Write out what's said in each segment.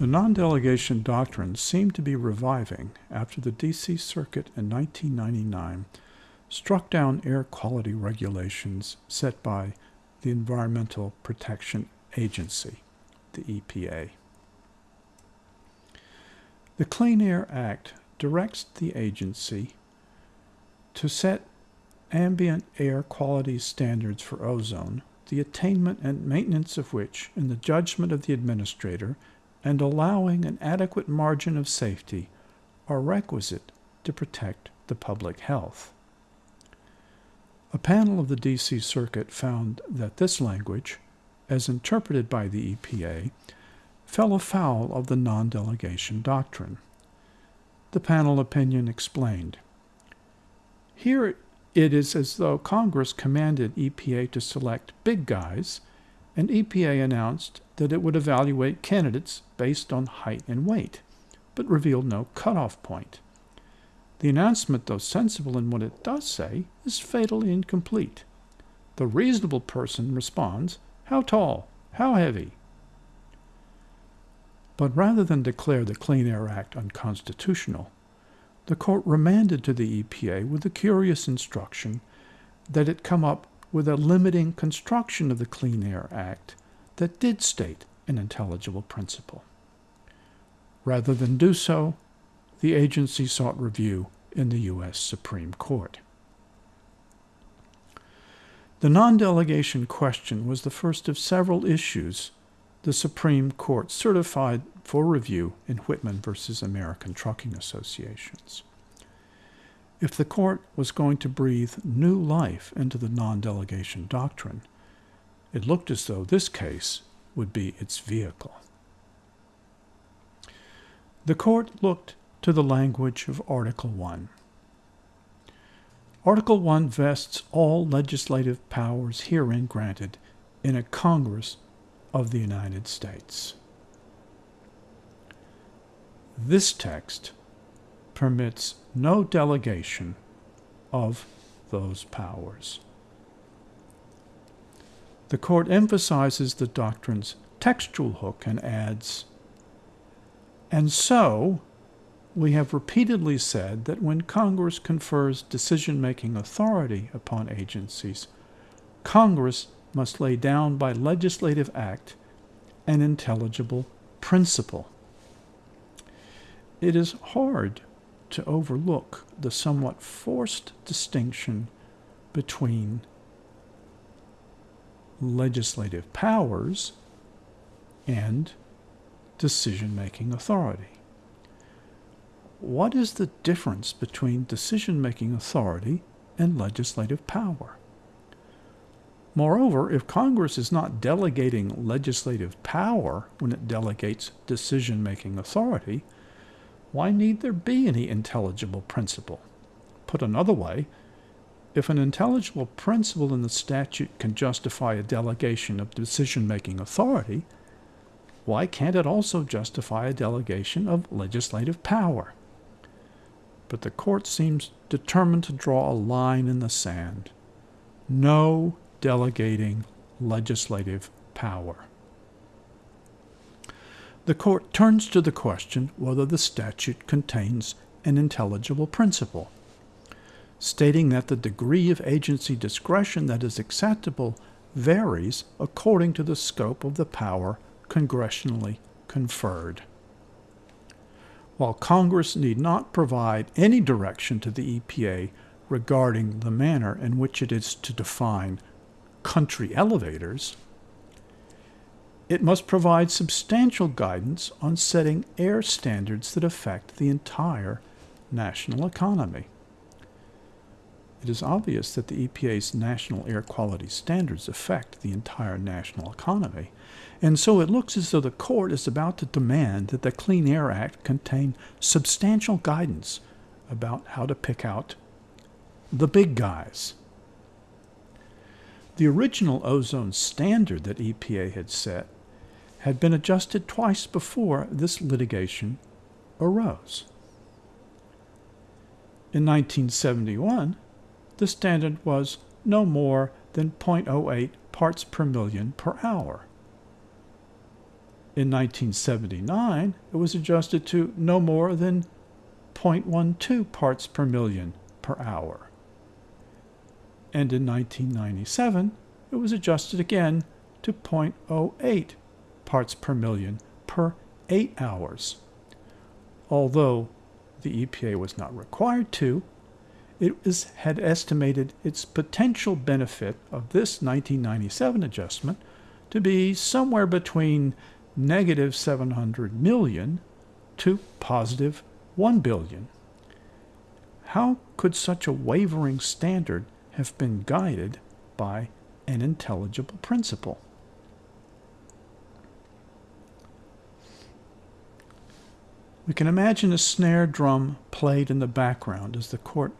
The non-delegation doctrine seemed to be reviving after the D.C. Circuit in 1999 struck down air quality regulations set by the Environmental Protection Agency, the EPA. The Clean Air Act directs the agency to set ambient air quality standards for ozone, the attainment and maintenance of which, in the judgment of the administrator, and allowing an adequate margin of safety, are requisite to protect the public health. A panel of the D.C. Circuit found that this language, as interpreted by the EPA, fell afoul of the non delegation doctrine. The panel opinion explained Here it is as though Congress commanded EPA to select big guys, and EPA announced that it would evaluate candidates based on height and weight, but revealed no cutoff point. The announcement, though sensible in what it does say, is fatally incomplete. The reasonable person responds, How tall? How heavy? But rather than declare the Clean Air Act unconstitutional, the court remanded to the EPA with the curious instruction that it come up with a limiting construction of the Clean Air Act that did state an intelligible principle. Rather than do so, the agency sought review in the U.S. Supreme Court. The non delegation question was the first of several issues the Supreme Court certified for review in Whitman versus American Trucking Associations. If the court was going to breathe new life into the non delegation doctrine, it looked as though this case would be its vehicle. The court looked to the language of Article 1. Article 1 vests all legislative powers herein granted in a Congress of the United States. This text permits no delegation of those powers. The court emphasizes the doctrine's textual hook and adds, and so we have repeatedly said that when Congress confers decision making authority upon agencies, Congress must lay down by legislative act an intelligible principle. It is hard to overlook the somewhat forced distinction between legislative powers and decision making authority. What is the difference between decision making authority and legislative power? Moreover, if Congress is not delegating legislative power when it delegates decision making authority, why need there be any intelligible principle? Put another way, if an intelligible principle in the statute can justify a delegation of decision making authority, why can't it also justify a delegation of legislative power? But the court seems determined to draw a line in the sand. No delegating legislative power the court turns to the question whether the statute contains an intelligible principle, stating that the degree of agency discretion that is acceptable varies according to the scope of the power congressionally conferred. While Congress need not provide any direction to the EPA regarding the manner in which it is to define country elevators, it must provide substantial guidance on setting air standards that affect the entire national economy. It is obvious that the EPA's national air quality standards affect the entire national economy, and so it looks as though the court is about to demand that the Clean Air Act contain substantial guidance about how to pick out the big guys. The original ozone standard that EPA had set had been adjusted twice before this litigation arose. In 1971, the standard was no more than 0.08 parts per million per hour. In 1979, it was adjusted to no more than 0.12 parts per million per hour. And in 1997, it was adjusted again to 0.08 parts per million per 8 hours. Although the EPA was not required to, it had estimated its potential benefit of this 1997 adjustment to be somewhere between negative 700 million to positive 1 billion. How could such a wavering standard have been guided by an intelligible principle? We can imagine a snare drum played in the background as the court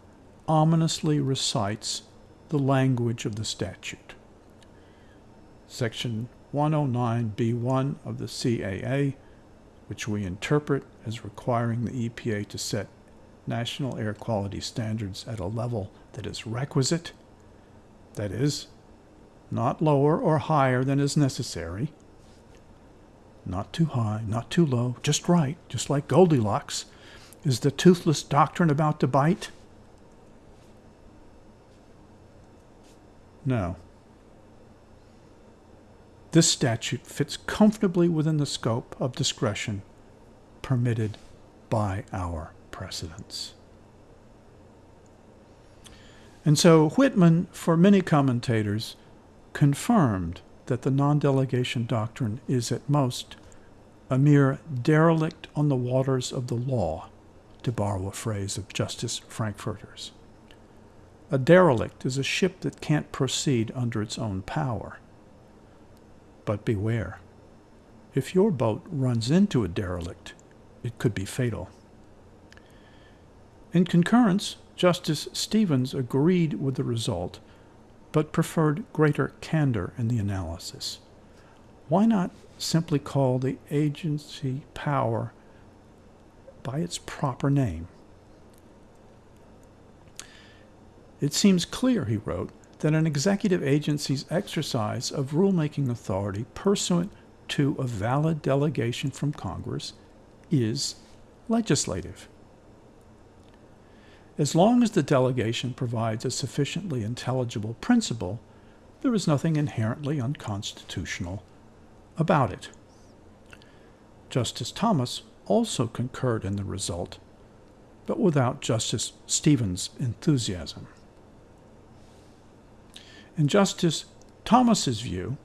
ominously recites the language of the statute. Section 109B1 of the CAA, which we interpret as requiring the EPA to set national air quality standards at a level that is requisite, that is, not lower or higher than is necessary, not too high, not too low, just right, just like Goldilocks. Is the toothless doctrine about to bite? No. This statute fits comfortably within the scope of discretion permitted by our precedents. And so Whitman, for many commentators, confirmed that the non delegation doctrine is at most a mere derelict on the waters of the law, to borrow a phrase of Justice Frankfurter's. A derelict is a ship that can't proceed under its own power. But beware. If your boat runs into a derelict, it could be fatal. In concurrence, Justice Stevens agreed with the result, but preferred greater candor in the analysis. Why not simply call the agency power by its proper name? It seems clear, he wrote, that an executive agency's exercise of rulemaking authority pursuant to a valid delegation from Congress is legislative. As long as the delegation provides a sufficiently intelligible principle, there is nothing inherently unconstitutional about it. Justice Thomas also concurred in the result, but without Justice Stevens' enthusiasm. In Justice Thomas's view,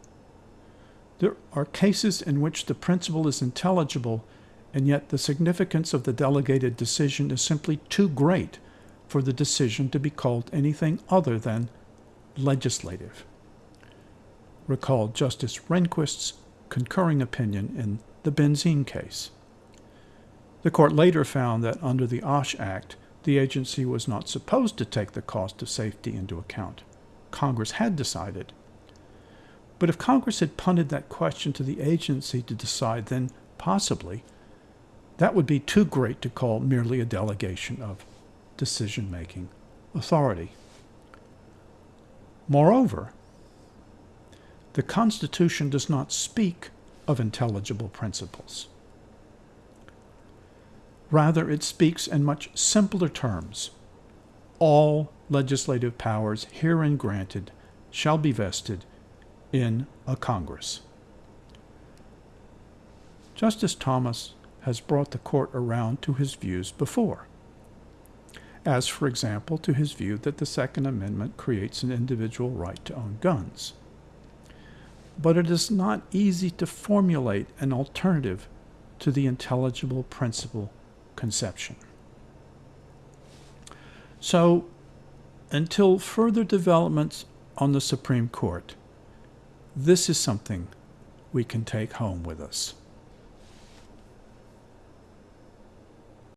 there are cases in which the principle is intelligible, and yet the significance of the delegated decision is simply too great for the decision to be called anything other than legislative. Recall Justice Rehnquist's concurring opinion in the benzene case. The court later found that under the OSH Act, the agency was not supposed to take the cost of safety into account. Congress had decided. But if Congress had punted that question to the agency to decide, then possibly that would be too great to call merely a delegation of decision making authority. Moreover, the Constitution does not speak of intelligible principles. Rather, it speaks in much simpler terms. All legislative powers herein granted shall be vested in a Congress. Justice Thomas has brought the court around to his views before, as, for example, to his view that the Second Amendment creates an individual right to own guns. But it is not easy to formulate an alternative to the intelligible principle conception. So, until further developments on the Supreme Court, this is something we can take home with us.